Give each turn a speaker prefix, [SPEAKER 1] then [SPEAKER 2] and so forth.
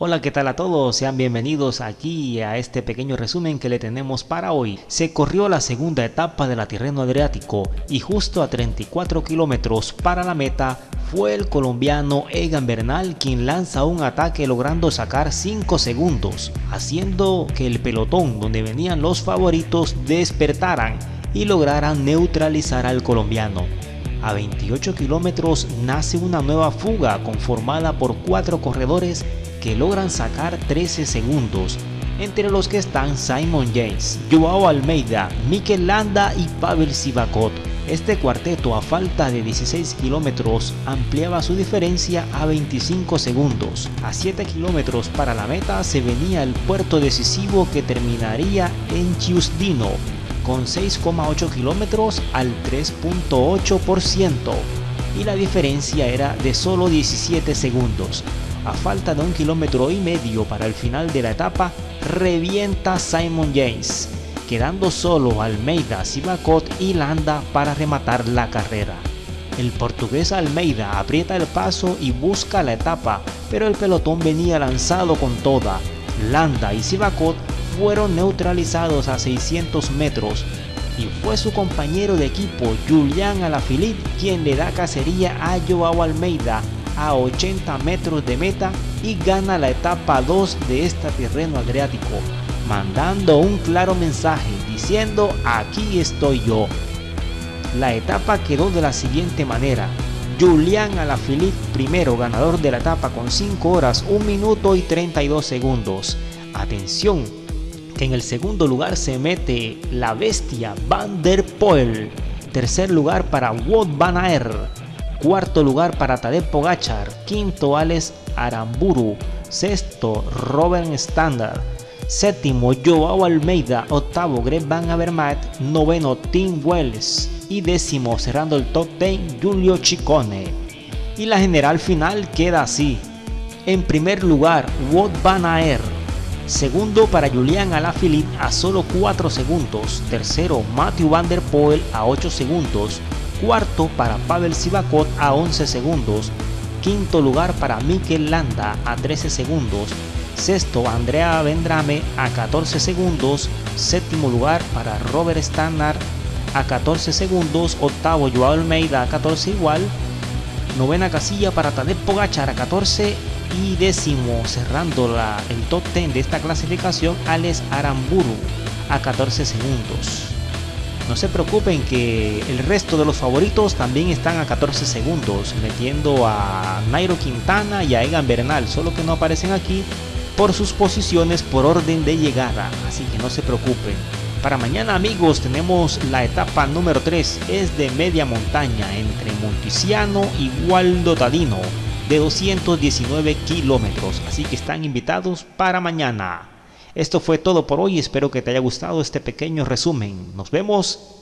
[SPEAKER 1] Hola, ¿qué tal a todos? Sean bienvenidos aquí a este pequeño resumen que le tenemos para hoy. Se corrió la segunda etapa de la Tirreno Adriático y justo a 34 kilómetros para la meta fue el colombiano Egan Bernal quien lanza un ataque logrando sacar 5 segundos, haciendo que el pelotón donde venían los favoritos despertaran y lograran neutralizar al colombiano. A 28 kilómetros nace una nueva fuga conformada por cuatro corredores que logran sacar 13 segundos, entre los que están Simon James, Joao Almeida, Mikel Landa y Pavel Sivakot. Este cuarteto a falta de 16 kilómetros ampliaba su diferencia a 25 segundos. A 7 kilómetros para la meta se venía el puerto decisivo que terminaría en Chiusdino con 6,8 kilómetros al 3.8% y la diferencia era de solo 17 segundos. A falta de un kilómetro y medio para el final de la etapa, revienta Simon James, quedando solo Almeida, Sivakot y Landa para rematar la carrera. El portugués Almeida aprieta el paso y busca la etapa, pero el pelotón venía lanzado con toda. Landa y Sivakot fueron neutralizados a 600 metros y fue su compañero de equipo Julián Alaphilippe quien le da cacería a Joao Almeida a 80 metros de meta y gana la etapa 2 de este terreno adriático, mandando un claro mensaje diciendo aquí estoy yo. La etapa quedó de la siguiente manera. Julián Alaphilippe primero ganador de la etapa con 5 horas 1 minuto y 32 segundos. Atención, que en el segundo lugar se mete la bestia Van der Poel. Tercer lugar para Wout van Aert. Cuarto lugar para Tadej Pogachar. Quinto Alex Aramburu. Sexto Robert Standard. Séptimo Joao Almeida. Octavo Greg Van Avermaet. Noveno Tim Wells. Y décimo cerrando el top 10 Julio Chicone. Y la general final queda así. En primer lugar Wout van Aert Segundo para Julian Alaphilippe a solo 4 segundos. Tercero Matthew Van Der Poel a 8 segundos. Cuarto para Pavel Sivakot a 11 segundos. Quinto lugar para Mikel Landa a 13 segundos. Sexto Andrea Vendrame a 14 segundos. Séptimo lugar para Robert Stannard a 14 segundos. Octavo Joao Almeida a 14 igual. Novena casilla para Tadej Pogachar a 14 y décimo cerrando la, el top 10 de esta clasificación Alex Aramburu a 14 segundos. No se preocupen que el resto de los favoritos también están a 14 segundos, metiendo a Nairo Quintana y a Egan Bernal, solo que no aparecen aquí por sus posiciones por orden de llegada, así que no se preocupen. Para mañana amigos tenemos la etapa número 3, es de media montaña entre Monticiano y Waldo Tadino de 219 kilómetros, así que están invitados para mañana. Esto fue todo por hoy, espero que te haya gustado este pequeño resumen. Nos vemos